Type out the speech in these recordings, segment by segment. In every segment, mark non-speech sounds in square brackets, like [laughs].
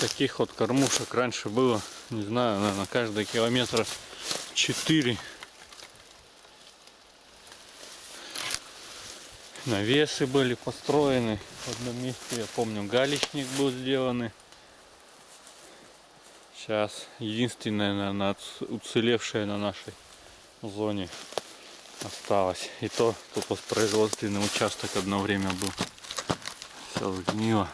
Таких вот кормушек раньше было, не знаю, наверное, каждый километра 4. Навесы были построены в одном месте, я помню, галечник был сделан. Сейчас единственное, наверное, уцелевшее на нашей зоне осталось. И то тут воспроизводственный участок одно время был. Все сгнило.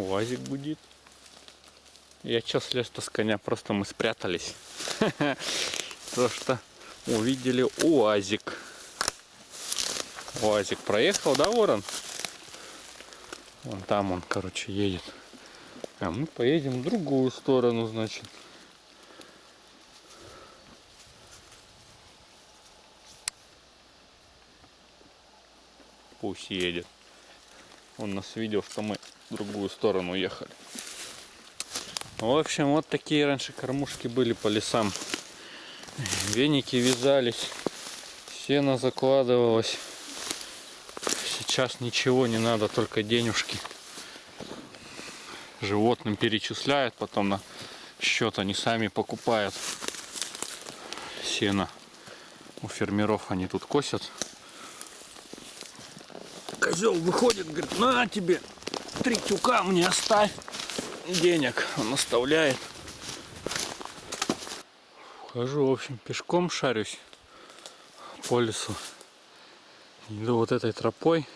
УАЗик гудит. Я чё слез-то с коня, просто мы спрятались. [laughs] То что увидели УАЗик. УАЗик проехал, да, Ворон? Вон там он, короче, едет. А мы поедем в другую сторону, значит. Пусть едет. Он нас видел, что мы в другую сторону ехали. В общем, вот такие раньше кормушки были по лесам. Веники вязались, сено закладывалось. Сейчас ничего не надо, только денежки. Животным перечисляют, потом на счет они сами покупают сено. У фермеров они тут косят. Козел выходит, говорит, на тебе, три тюка мне оставь денег. Он оставляет. Хожу, в общем, пешком шарюсь по лесу. Иду вот этой тропой.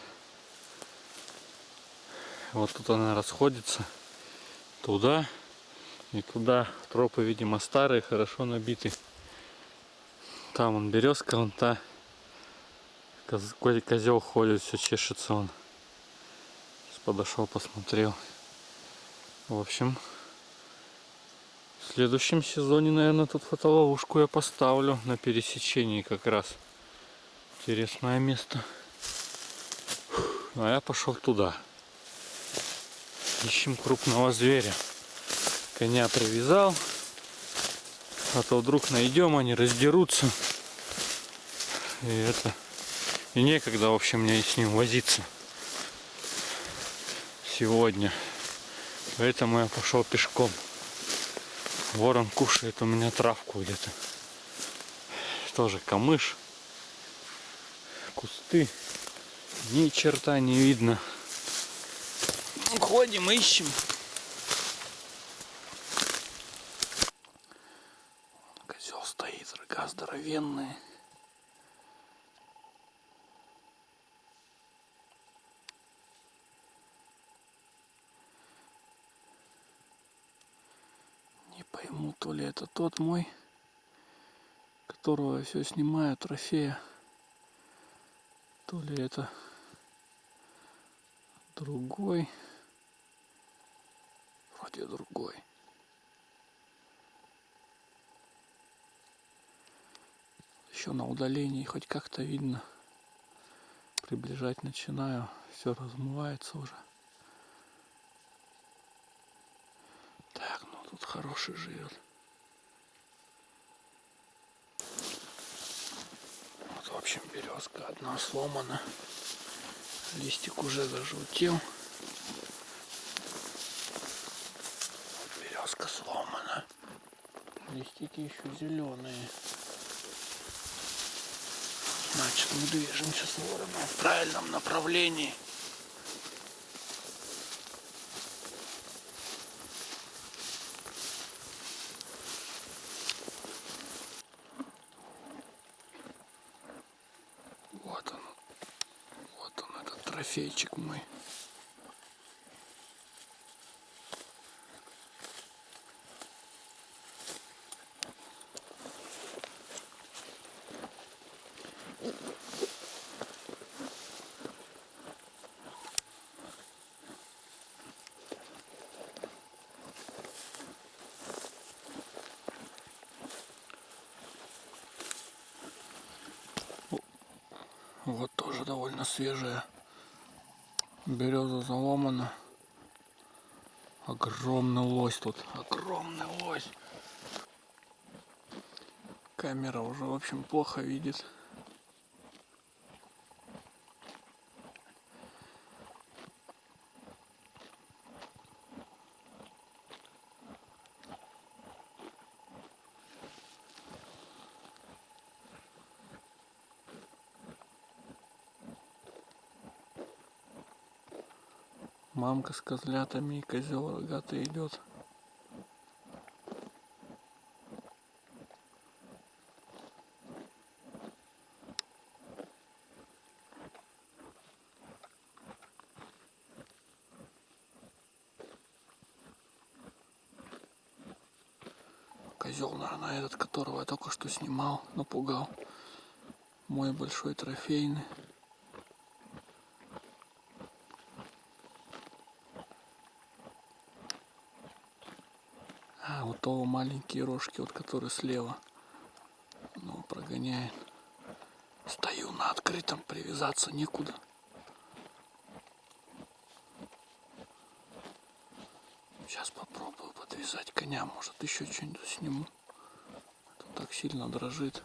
Вот тут она расходится. Туда и туда. Тропы, видимо, старые, хорошо набиты. Там он березка, вон та. Коз- ко- Козел ходит, все чешется он. Сейчас подошел, посмотрел. В общем, в следующем сезоне, наверное, тут фотоловушку я поставлю на пересечении как раз. Интересное место. А я пошел туда. Ищем крупного зверя. Коня привязал. А то вдруг найдем, они раздерутся. И это... И некогда, в общем, мне с ним возиться. Сегодня. Поэтому я пошел пешком. Ворон кушает у меня травку где-то. Тоже камыш. Кусты. Ни черта не видно. Ходим, ищем. Козел стоит, рога здоровенные. Не пойму, то ли это тот мой, которого я все снимаю, трофея, то ли это другой, вроде другой. Еще на удалении хоть как-то видно. Приближать начинаю, все размывается уже. Так, ну тут хороший живет. Вот, в общем, березка одна сломана. Листик уже зажелтел. Березка сломана. Листики еще зеленые. Значит, мы движемся с вороном в правильном направлении. Вот он. Вот он, этот трофейчик мой. Вот тоже довольно свежая. Береза заломана. Огромный лось тут. Огромный лось. Камера уже, в общем, плохо видит. Мамка с козлятами и козел рогатый идет. Козел, наверное, этот, которого я только что снимал, напугал. Мой большой трофейный. Того маленькие рожки, вот которые слева. Ну, прогоняет. Стою на открытом, привязаться некуда. Сейчас попробую подвязать коня, может еще что-нибудь сниму. Это так сильно дрожит.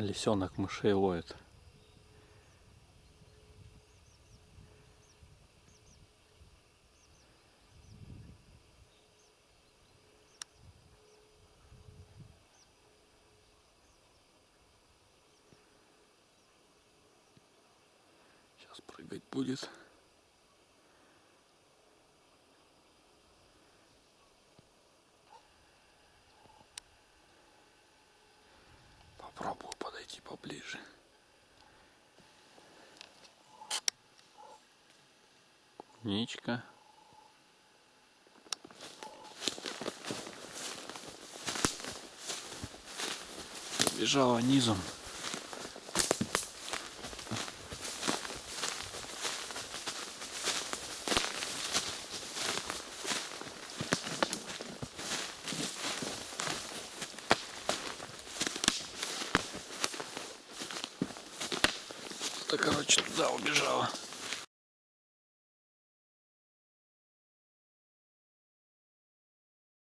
Лисенок мышей ловит. Сейчас прыгать будет. Попробую подойти поближе. Клубничка. Бежала низом. Короче, туда убежала.